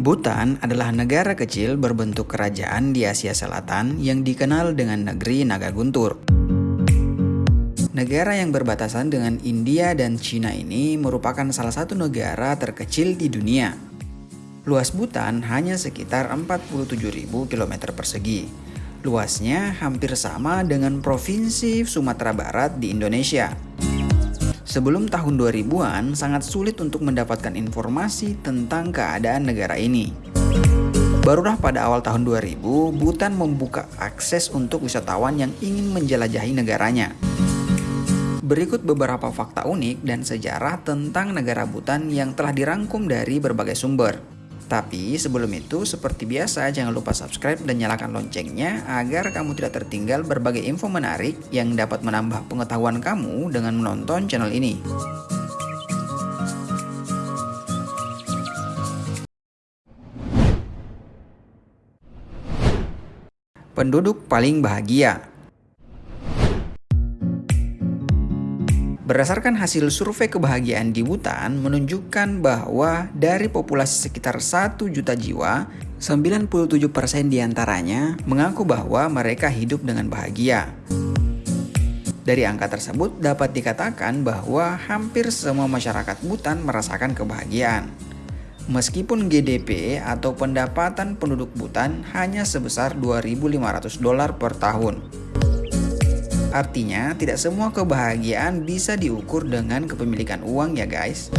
Bhutan adalah negara kecil berbentuk kerajaan di Asia Selatan yang dikenal dengan negeri naga guntur. Negara yang berbatasan dengan India dan Cina ini merupakan salah satu negara terkecil di dunia. Luas Bhutan hanya sekitar 47.000 km persegi. Luasnya hampir sama dengan Provinsi Sumatera Barat di Indonesia. Sebelum tahun 2000-an, sangat sulit untuk mendapatkan informasi tentang keadaan negara ini. Barulah pada awal tahun 2000, Bhutan membuka akses untuk wisatawan yang ingin menjelajahi negaranya. Berikut beberapa fakta unik dan sejarah tentang negara Bhutan yang telah dirangkum dari berbagai sumber. Tapi sebelum itu, seperti biasa jangan lupa subscribe dan nyalakan loncengnya agar kamu tidak tertinggal berbagai info menarik yang dapat menambah pengetahuan kamu dengan menonton channel ini. Penduduk paling bahagia Berdasarkan hasil survei kebahagiaan di Bhutan menunjukkan bahwa dari populasi sekitar 1 juta jiwa, 97% di antaranya mengaku bahwa mereka hidup dengan bahagia. Dari angka tersebut dapat dikatakan bahwa hampir semua masyarakat Bhutan merasakan kebahagiaan. Meskipun GDP atau pendapatan penduduk Bhutan hanya sebesar 2.500 dolar per tahun. Artinya, tidak semua kebahagiaan bisa diukur dengan kepemilikan uang ya guys.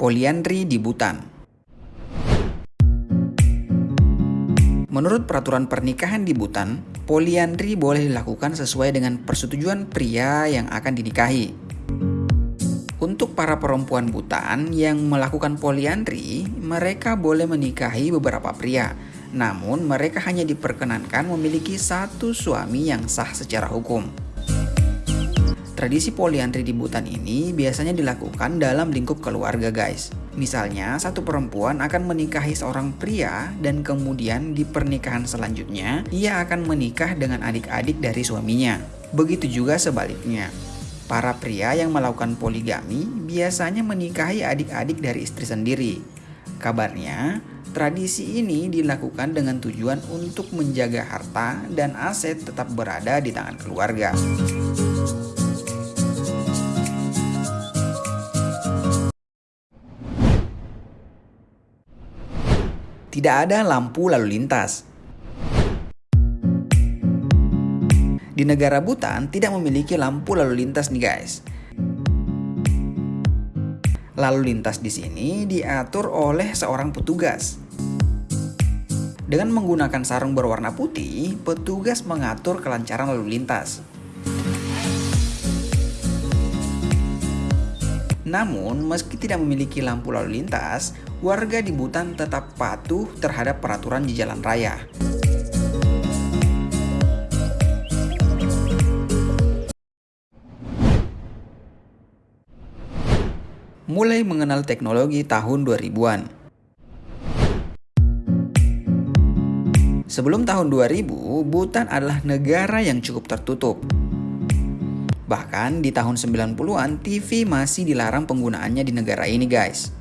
Poliandri di Butan Menurut peraturan pernikahan di Butan, poliandri boleh dilakukan sesuai dengan persetujuan pria yang akan dinikahi. Untuk para perempuan butan yang melakukan poliandri, mereka boleh menikahi beberapa pria. Namun mereka hanya diperkenankan memiliki satu suami yang sah secara hukum. Tradisi poliandri di Butan ini biasanya dilakukan dalam lingkup keluarga guys. Misalnya, satu perempuan akan menikahi seorang pria dan kemudian di pernikahan selanjutnya, ia akan menikah dengan adik-adik dari suaminya. Begitu juga sebaliknya. Para pria yang melakukan poligami biasanya menikahi adik-adik dari istri sendiri. Kabarnya, tradisi ini dilakukan dengan tujuan untuk menjaga harta dan aset tetap berada di tangan keluarga. Tidak ada lampu lalu lintas di negara Bhutan tidak memiliki lampu lalu lintas nih guys. Lalu lintas di sini diatur oleh seorang petugas. Dengan menggunakan sarung berwarna putih, petugas mengatur kelancaran lalu lintas. Namun, meski tidak memiliki lampu lalu lintas, warga di Bhutan tetap patuh terhadap peraturan di jalan raya. Mulai mengenal teknologi tahun 2000-an. Sebelum tahun 2000, Bhutan adalah negara yang cukup tertutup. Bahkan di tahun 90-an, TV masih dilarang penggunaannya di negara ini guys.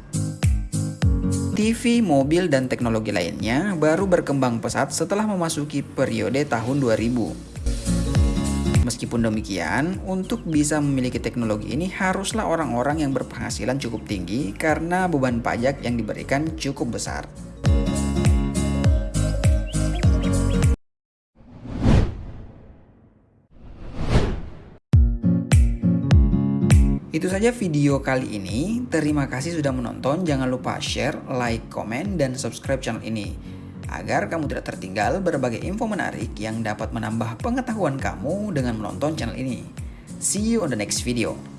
TV, mobil, dan teknologi lainnya baru berkembang pesat setelah memasuki periode tahun 2000. Meskipun demikian, untuk bisa memiliki teknologi ini haruslah orang-orang yang berpenghasilan cukup tinggi karena beban pajak yang diberikan cukup besar. Itu saja video kali ini. Terima kasih sudah menonton. Jangan lupa share, like, komen, dan subscribe channel ini agar kamu tidak tertinggal berbagai info menarik yang dapat menambah pengetahuan kamu dengan menonton channel ini. See you on the next video.